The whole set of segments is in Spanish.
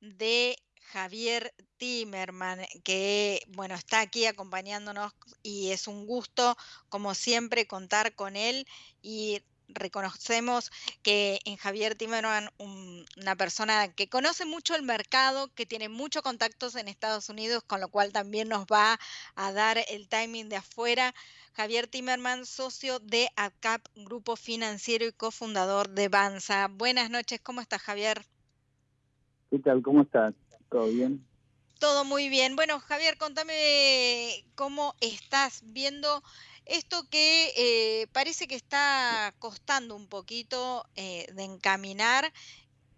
de Javier Timerman, que bueno, está aquí acompañándonos y es un gusto, como siempre, contar con él y reconocemos que en Javier Timerman, una persona que conoce mucho el mercado, que tiene muchos contactos en Estados Unidos, con lo cual también nos va a dar el timing de afuera. Javier Timerman, socio de ACAP, Grupo Financiero y cofundador de Banza. Buenas noches, ¿cómo estás, Javier? ¿Qué tal? ¿Cómo estás? ¿Todo bien? Todo muy bien. Bueno, Javier, contame cómo estás viendo esto que eh, parece que está costando un poquito eh, de encaminar,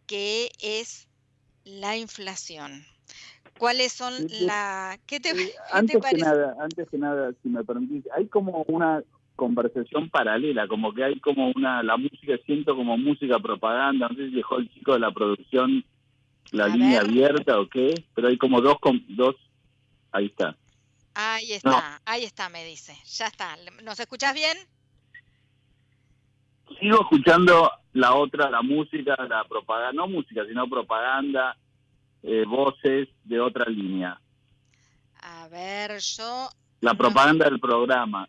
que es la inflación. ¿Cuáles son las... ¿Qué te, antes Que nada, antes que nada, si me permitís, hay como una conversación paralela, como que hay como una, la música, siento como música propaganda, no sé si dejó el chico de la producción la línea abierta o qué, pero hay como dos, dos, ahí está. Ahí está, ahí está, me dice. Ya está. ¿Nos escuchas bien? Sigo escuchando la otra, la música, la propaganda, no música, sino propaganda, eh, voces de otra línea. A ver, yo... La propaganda del programa.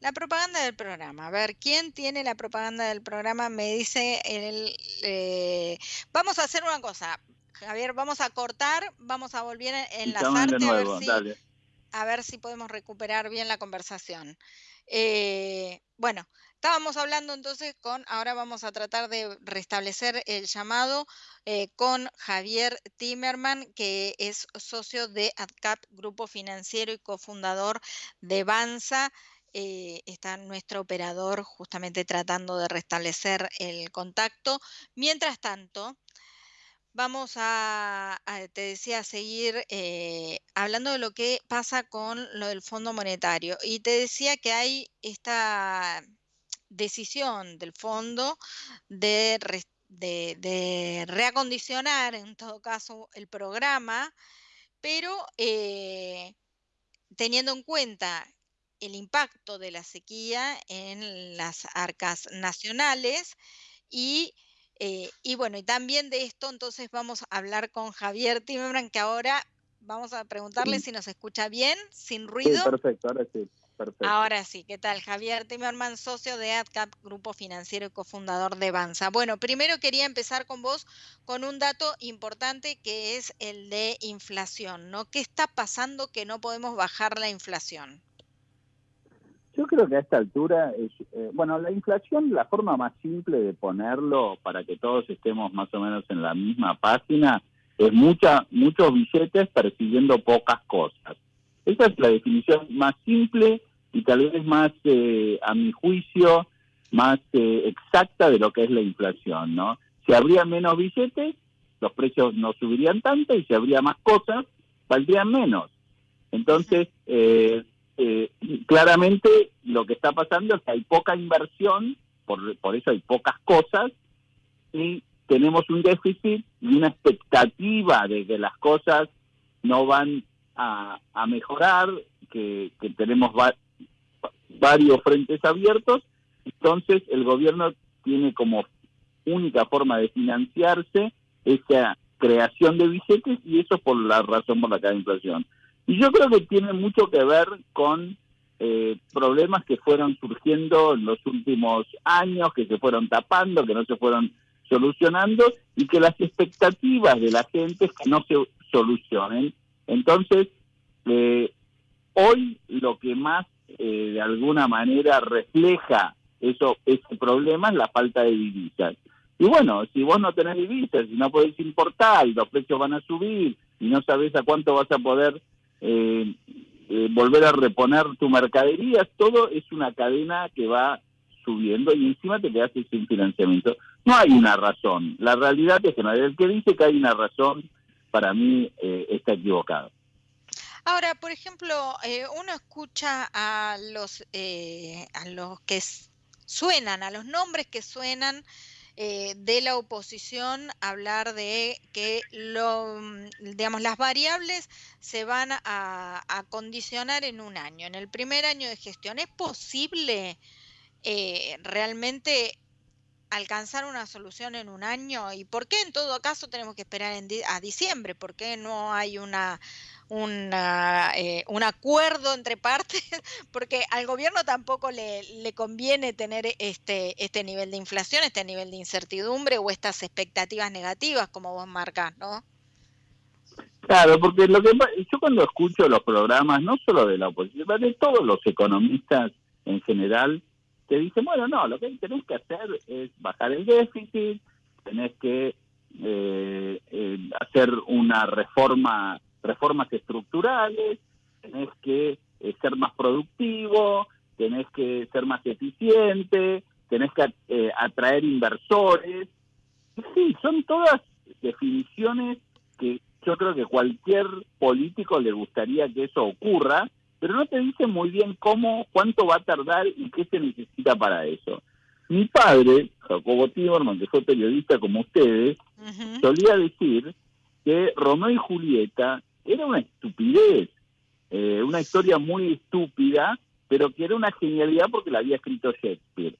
La propaganda del programa. A ver, ¿quién tiene la propaganda del programa? Me dice el... Eh, vamos a hacer una cosa. Javier, vamos a cortar, vamos a volver a enlazarte a ver si a ver si podemos recuperar bien la conversación. Eh, bueno, estábamos hablando entonces con, ahora vamos a tratar de restablecer el llamado eh, con Javier Timerman, que es socio de ADCAP, Grupo Financiero y cofundador de Banza. Eh, está nuestro operador justamente tratando de restablecer el contacto. Mientras tanto, vamos a, te decía, seguir eh, hablando de lo que pasa con lo del Fondo Monetario. Y te decía que hay esta decisión del fondo de, reacondicionar, en todo caso, el programa, pero eh, teniendo en cuenta el impacto de la sequía en las arcas nacionales y eh, y bueno, y también de esto entonces vamos a hablar con Javier Timerman, que ahora vamos a preguntarle si nos escucha bien, sin ruido. Sí, perfecto, ahora sí. Perfecto. Ahora sí, ¿qué tal? Javier Timerman, socio de AdCap, grupo financiero y cofundador de Banza. Bueno, primero quería empezar con vos con un dato importante que es el de inflación, ¿no? ¿Qué está pasando que no podemos bajar la inflación? Yo creo que a esta altura, eh, bueno, la inflación, la forma más simple de ponerlo para que todos estemos más o menos en la misma página, es mucha, muchos billetes persiguiendo pocas cosas. Esa es la definición más simple y tal vez más, eh, a mi juicio, más eh, exacta de lo que es la inflación, ¿no? Si habría menos billetes, los precios no subirían tanto y si habría más cosas, valdrían menos. Entonces, eh, eh, claramente lo que está pasando es que hay poca inversión, por, por eso hay pocas cosas, y tenemos un déficit y una expectativa de que las cosas no van a, mejorar, que, tenemos varios frentes abiertos, entonces el gobierno tiene como única forma de financiarse esa creación de billetes y eso por la razón por la que hay inflación. Y yo creo que tiene mucho que ver con eh, problemas que fueron surgiendo en los últimos años, que se fueron tapando, que no se fueron solucionando y que las expectativas de la gente es que no se solucionen. Entonces, eh, hoy lo que más eh, de alguna manera refleja eso ese problema es la falta de divisas. Y bueno, si vos no tenés divisas, si no podés importar los precios van a subir y no sabés a cuánto vas a poder eh, eh, volver a reponer tu mercadería, todo es una cadena que va subiendo y encima te quedas sin financiamiento. No hay una razón. La realidad es que el que dice que hay una razón, para mí eh, está equivocado. Ahora, por ejemplo, eh, uno escucha a los, a los que suenan, a los nombres que suenan eh, de la oposición hablar de que lo, mm, digamos, las variables se van a, condicionar en un año, en el primer año de gestión. ¿Es posible eh, realmente alcanzar una solución en un año? ¿Y por qué en todo caso tenemos que esperar a diciembre? ¿Por qué no hay una, eh, un acuerdo entre partes? Porque al gobierno tampoco le, le conviene tener este, este nivel de inflación, este nivel de incertidumbre o estas expectativas negativas, como vos marcas, ¿no? Claro, porque lo que yo cuando escucho los programas, no solo de la oposición, de todos los economistas en general, te dicen, bueno, no, lo que tenés que hacer es bajar el déficit, tenés que eh, eh, hacer una reforma, reformas estructurales, tenés que eh, ser más productivo, tenés que ser más eficiente, tenés que atraer inversores. Sí, son todas definiciones que yo creo que cualquier político le gustaría que eso ocurra, pero no te dice muy bien cómo, cuánto va a tardar y qué se necesita para eso. Mi padre, Jacobo Tiborman, que fue periodista como ustedes, solía decir que Romeo y Julieta era una estupidez, eh, una historia muy estúpida, pero que era una genialidad porque la había escrito Shakespeare.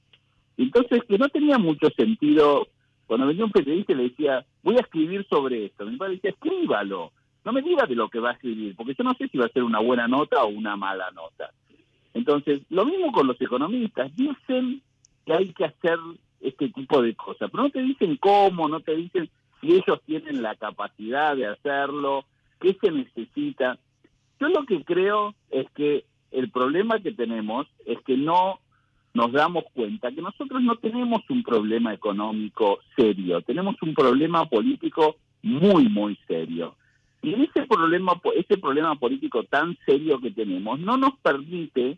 Entonces, que no tenía mucho sentido cuando venía un periodista le decía, voy a escribir sobre esto, mi padre decía, escríbalo, no me diga de lo que va a escribir, porque yo no sé si va a ser una buena nota o una mala nota. Entonces, lo mismo con los economistas, dicen que hay que hacer este tipo de cosas, pero no te dicen cómo, no te dicen si ellos tienen la capacidad de hacerlo, qué se necesita. Yo lo que creo es que el problema que tenemos es que no nos damos cuenta que nosotros no tenemos un problema económico serio, tenemos un problema político muy, muy serio. Y ese problema, ese problema político tan serio que tenemos no nos permite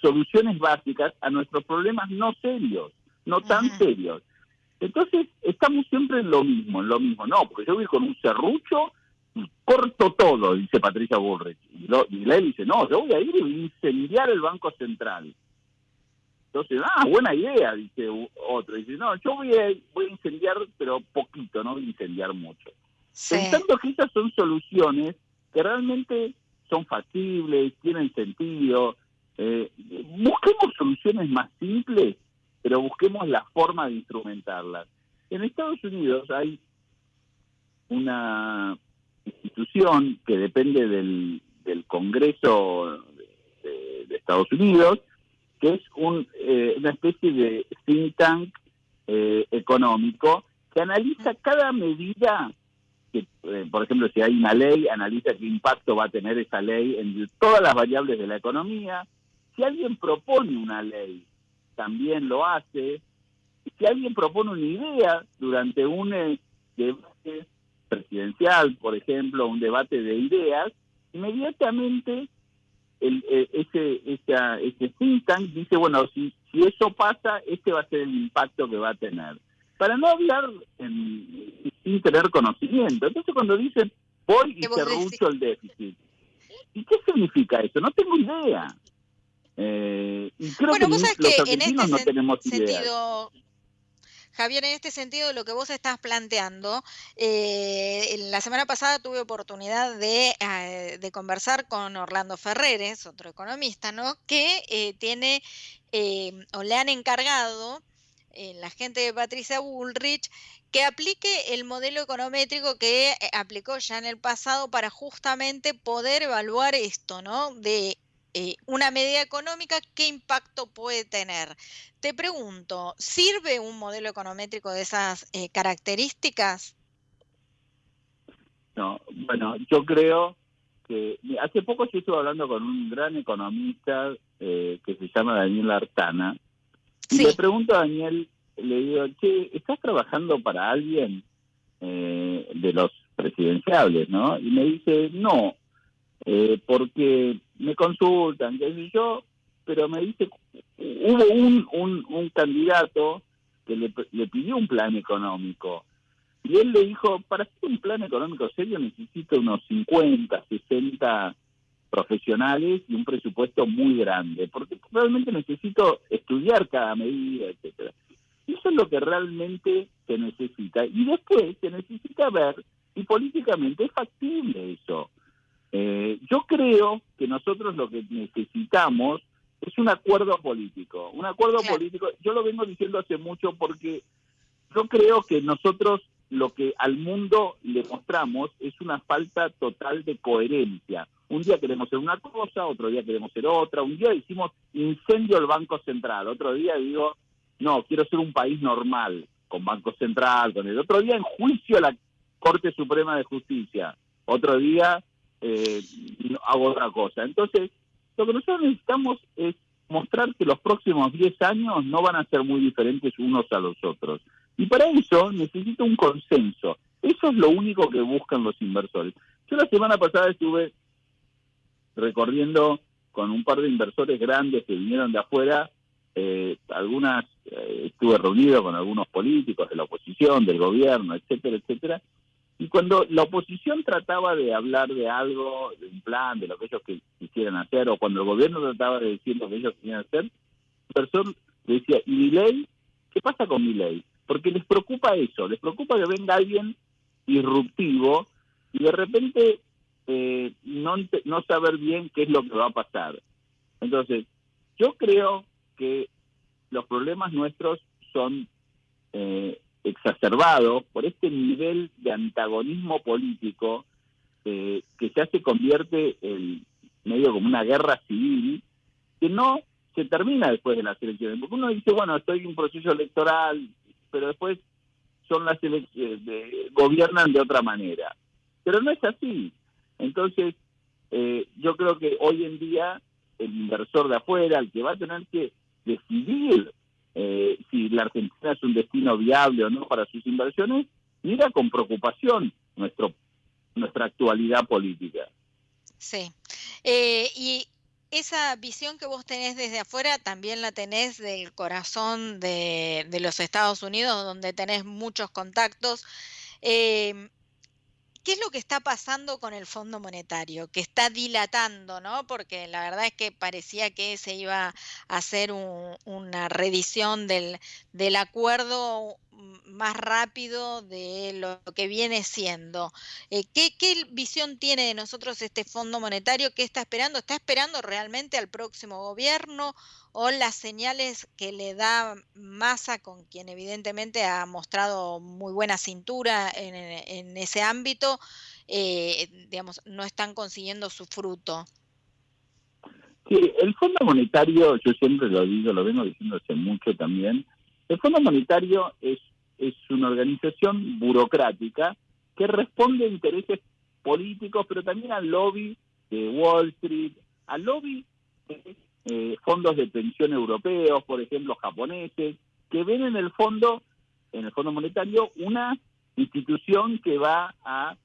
soluciones básicas a nuestros problemas no serios, no tan serios. Entonces, estamos siempre en lo mismo, en lo mismo. No, porque yo voy con un serrucho y corto todo, dice Patricia Bullrich. Y, lo, y él dice, no, yo voy a ir y incendiar el Banco Central. Entonces, ah, buena idea, dice otro. Dice, no, yo voy a, voy a incendiar, pero poquito, no voy a incendiar mucho. Pensando que esas son soluciones que realmente son factibles, tienen sentido. Eh, busquemos soluciones más simples, pero busquemos la forma de instrumentarlas. En Estados Unidos hay una institución que depende del, Congreso de, de Estados Unidos, que es un, eh, una especie de think tank eh, económico que analiza cada medida, que, eh, por ejemplo, si hay una ley, analiza qué impacto va a tener esa ley en todas las variables de la economía. Si alguien propone una ley, también lo hace. Si alguien propone una idea durante un debate presidencial, por ejemplo, un debate de ideas, inmediatamente el, eh, ese, esa, ese think tank dice, bueno, si, si eso pasa, este va a ser el impacto que va a tener. Para no hablar sin tener conocimiento. Entonces cuando dicen, voy y cerrucho el déficit, ¿y qué significa eso? No tengo idea. Eh, y creo que los argentinos este no tenemos sentido, Javier, en este sentido, lo que vos estás planteando, eh, la semana pasada tuve oportunidad eh, de, conversar con Orlando Ferreres, otro economista, ¿no? Que eh, tiene o le han encargado la gente de Patricia Bullrich que aplique el modelo econométrico que aplicó ya en el pasado para justamente poder evaluar esto, ¿no? De eh, una medida económica, ¿qué impacto puede tener? Te pregunto, ¿sirve un modelo econométrico de esas eh, características? No, bueno, yo creo que hace poco yo estuve hablando con un gran economista eh, que se llama Daniel Artana y le pregunto a Daniel, le digo, che, ¿estás trabajando para alguien de los presidenciables, no? Y me dice, no, eh, porque me consultan, qué sé yo, pero me dice, hubo un, un, un candidato que le, le pidió un plan económico y él le dijo, para hacer un plan económico serio necesito unos 50, 60 profesionales y un presupuesto muy grande, porque realmente necesito estudiar cada medida, etcétera. Eso es lo que realmente se necesita. Y después se necesita ver si políticamente es factible eso. Eh, yo creo que nosotros lo que necesitamos es un acuerdo político. Un acuerdo político, yo lo vengo diciendo hace mucho porque yo creo que nosotros lo que al mundo le mostramos es una falta total de coherencia. Un día queremos ser una cosa, otro día queremos ser otra. Un día decimos incendio el Banco Central, otro día digo, no, quiero ser un país normal, con Banco Central, con el otro día en juicio a la Corte Suprema de Justicia, otro día eh, hago otra cosa. Entonces, lo que nosotros necesitamos es mostrar que los próximos 10 años no van a ser muy diferentes unos a los otros. Y para eso necesito un consenso. Eso es lo único que buscan los inversores. Yo la semana pasada estuve recorriendo con un par de inversores grandes que vinieron de afuera, eh, algunas, eh, estuve reunido con algunos políticos de la oposición, del gobierno, etcétera, etcétera, y cuando la oposición trataba de hablar de algo, de un plan, de lo que ellos quisieran hacer, o cuando el gobierno trataba de decir lo que ellos querían hacer, inversor le decía, ¿y mi ley? ¿Qué pasa con mi ley? Porque les preocupa eso, les preocupa que venga alguien disruptivo y de repente eh, no, no saber bien qué es lo que va a pasar. Entonces, yo creo que los problemas nuestros son eh, exacerbados por este nivel de antagonismo político eh, que ya se convierte en medio como una guerra civil que no se termina después de las elecciones. Porque uno dice, bueno, estoy en un proceso electoral, pero después son las elecciones, gobiernan de otra manera. Pero no es así. Entonces, eh, yo creo que hoy en día el inversor de afuera, el que va a tener que decidir eh, si la Argentina es un destino viable o no para sus inversiones, mira con preocupación nuestro nuestra actualidad política. Sí. Eh, y esa visión que vos tenés desde afuera también la tenés del corazón de, de los Estados Unidos, donde tenés muchos contactos. Eh, ¿Qué es lo que está pasando con el Fondo Monetario? Que está dilatando, ¿no? Porque la verdad es que parecía que se iba a hacer una redición del, acuerdo más rápido de lo que viene siendo. Eh, ¿qué, visión tiene de nosotros este Fondo Monetario? ¿Qué está esperando? ¿Está esperando realmente al próximo gobierno o las señales que le da Massa, con quien evidentemente ha mostrado muy buena cintura en, ese ámbito, eh, digamos, no están consiguiendo su fruto? Sí, el Fondo Monetario, yo siempre lo digo, lo vengo diciendo hace mucho también, el Fondo Monetario es, es una organización burocrática que responde a intereses políticos, pero también al lobby de Wall Street, al lobby eh, fondos de pensión europeos, por ejemplo, japoneses, que ven en el fondo, en el Fondo Monetario, una institución que va a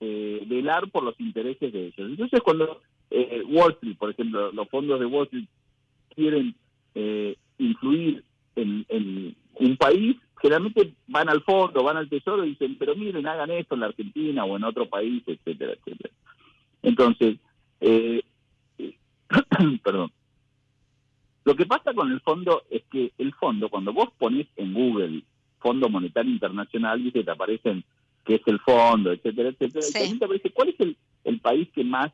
eh, velar por los intereses de ellos. Entonces, cuando eh, Wall Street, por ejemplo, los fondos de Wall Street quieren influir en, un país, generalmente van al fondo, van al tesoro y dicen, pero miren, hagan esto en la Argentina o en otro país, etcétera, etcétera. Entonces, eh, perdón. Lo que pasa con el fondo es que el fondo, cuando vos pones en Google Fondo Monetario Internacional, dice, te aparecen qué es el fondo, etcétera, etcétera, y también te aparece cuál es el, el país que más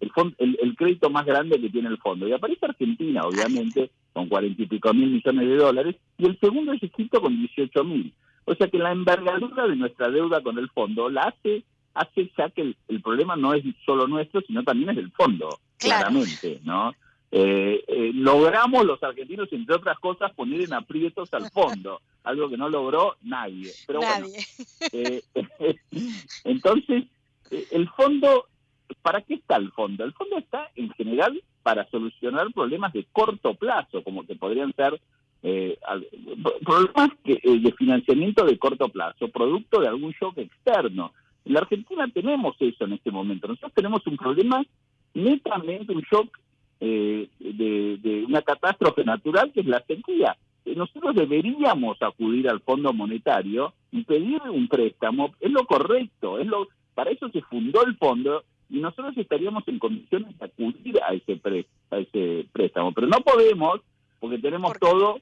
el, el, crédito más grande que tiene el fondo. Y aparece Argentina, obviamente, con cuarenta y pico mil millones de dólares, y el segundo es Egipto con 18 mil. O sea que la envergadura de nuestra deuda con el fondo la hace, hace ya que el, problema no es solo nuestro, sino también es del fondo, claramente, ¿no? Eh, eh, logramos los argentinos, entre otras cosas, poner en aprietos al fondo, algo que no logró nadie. Pero nadie. Bueno, eh, entonces, el fondo ¿para qué está el fondo? El fondo está en general para solucionar problemas de corto plazo, como que podrían ser eh, problemas eh, de financiamiento de corto plazo, producto de algún shock externo. En la Argentina tenemos eso en este momento. Nosotros tenemos un problema netamente, un shock eh, de, de, una catástrofe natural que es la sequía. Nosotros deberíamos acudir al Fondo Monetario y pedir un préstamo. Es lo correcto. Es lo, para eso se fundó el fondo y nosotros estaríamos en condiciones de acudir a ese, a ese préstamo. Pero no podemos, porque tenemos todo,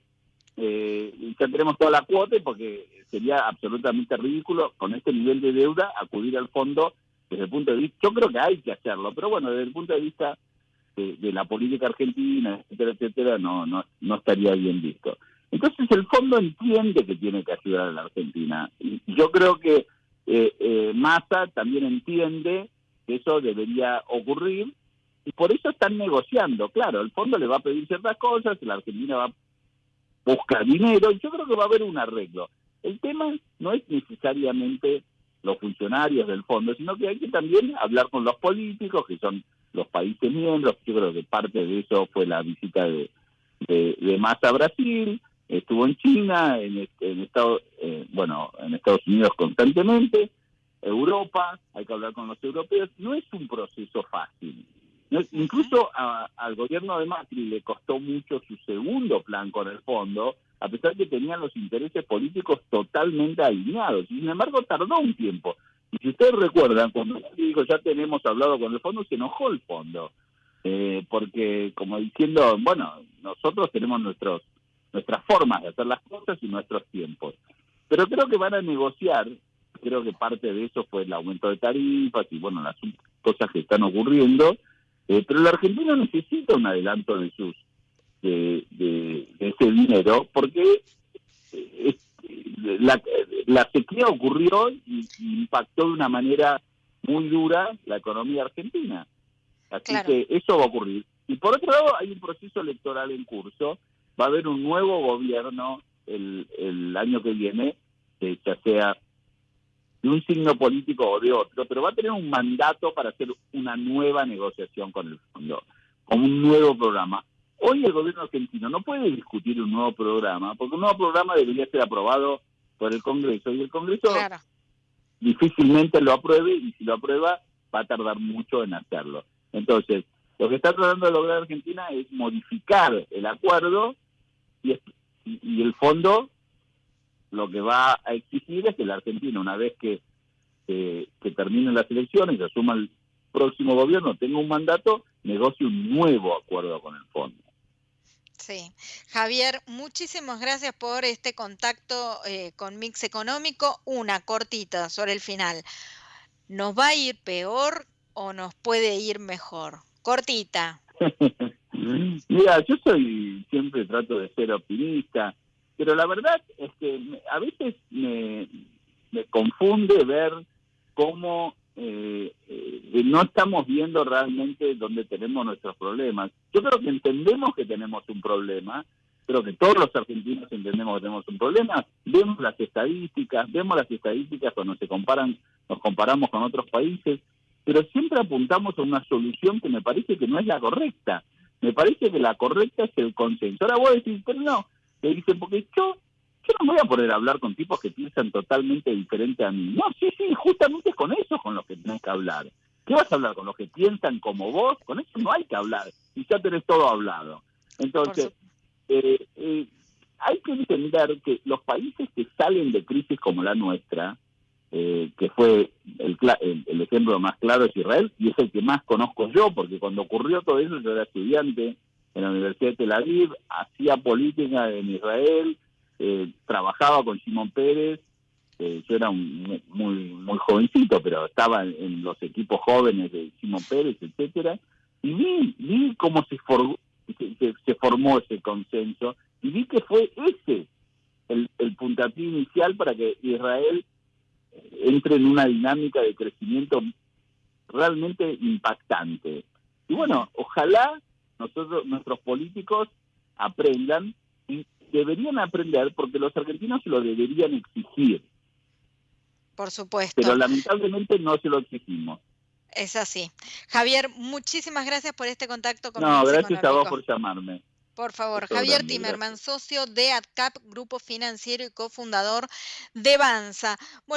eh, ya tenemos toda la cuota, porque sería absolutamente ridículo con este nivel de deuda acudir al fondo desde el punto de vista, yo creo que hay que hacerlo, pero bueno, desde el punto de vista de, la política argentina, etcétera, etcétera, no, no, no estaría bien visto. Entonces el fondo entiende que tiene que ayudar a la Argentina. Yo creo que eh, eh, Massa también entiende que eso debería ocurrir y por eso están negociando. Claro, el fondo le va a pedir ciertas cosas, la Argentina va a buscar dinero y yo creo que va a haber un arreglo. El tema no es necesariamente los funcionarios del fondo, sino que hay que también hablar con los políticos, que son los países miembros. Yo creo que parte de eso fue la visita de, de, Massa a Brasil, estuvo en China, en, en Estados, eh, bueno, en Estados Unidos constantemente, Europa, hay que hablar con los europeos. No es un proceso fácil. incluso al gobierno de Macri le costó mucho su segundo plan con el fondo, a pesar de que tenían los intereses políticos totalmente alineados. Sin embargo, tardó un tiempo. Y si ustedes recuerdan, cuando ya tenemos hablado con el fondo, se enojó el fondo. Eh, porque como diciendo, bueno, nosotros tenemos nuestros nuestras formas de hacer las cosas y nuestros tiempos. Pero creo que van a negociar, creo que parte de eso fue el aumento de tarifas y bueno, las cosas que están ocurriendo, eh, pero la Argentina necesita un adelanto de sus de, de, ese dinero, porque eh, la, la sequía ocurrió y, impactó de una manera muy dura la economía argentina. Así que eso va a ocurrir. Y por otro lado, hay un proceso electoral en curso. Va a haber un nuevo gobierno el, el año que viene, ya sea de un signo político o de otro, pero va a tener un mandato para hacer una nueva negociación con el fondo, con un nuevo programa. Hoy el gobierno argentino no puede discutir un nuevo programa, porque un nuevo programa debería ser aprobado por el Congreso y el Congreso difícilmente lo apruebe y si lo aprueba va a tardar mucho en hacerlo. Entonces, lo que está tratando de lograr Argentina es modificar el acuerdo y, y, el fondo lo que va a exigir es que la Argentina, una vez que, que terminen las elecciones y asuma el próximo gobierno, tenga un mandato, negocie un nuevo acuerdo con el fondo. Sí, Javier, muchísimas gracias por este contacto eh, con Mix Económico. Una cortita sobre el final. ¿Nos va a ir peor o nos puede ir mejor? Cortita. Mira, yo soy, siempre trato de ser optimista, pero la verdad es que a veces me, me confunde ver cómo eh, eh, no estamos viendo realmente dónde tenemos nuestros problemas. Yo creo que entendemos que tenemos un problema, creo que todos los argentinos entendemos que tenemos un problema, vemos las estadísticas, vemos las estadísticas cuando se comparan, nos comparamos con otros países, pero siempre apuntamos a una solución que me parece que no es la correcta. Me parece que la correcta es el consenso. Ahora voy a decir, pero no, te dicen, porque yo yo no voy a poder hablar con tipos que piensan totalmente diferente a mí. No, sí, sí, justamente con eso con los que tenés que hablar. ¿Qué vas a hablar? ¿Con los que piensan como vos? Con eso no hay que hablar. Y ya tenés todo hablado. Entonces, eh, eh, hay que entender que los países que salen de crisis como la nuestra, eh, que fue el, el, ejemplo más claro es Israel, y es el que más conozco yo, porque cuando ocurrió todo eso yo era estudiante en la Universidad de Tel Aviv, hacía política en Israel, eh, trabajaba con Simón Pérez, eh, yo era un, muy muy jovencito, pero estaba en, los equipos jóvenes de Simón Pérez, etcétera, y vi, vi cómo se, se, formó ese consenso, y vi que fue ese el, el puntapié inicial para que Israel entre en una dinámica de crecimiento realmente impactante. Y bueno, ojalá nosotros, nuestros políticos aprendan deberían aprender porque los argentinos se lo deberían exigir. Por supuesto. Pero lamentablemente no se lo exigimos. Es así. Javier, muchísimas gracias por este contacto con No, gracias a vos por llamarme. Por favor, Javier Timerman, socio de ADCAP, Grupo Financiero y cofundador de Banza. Bueno,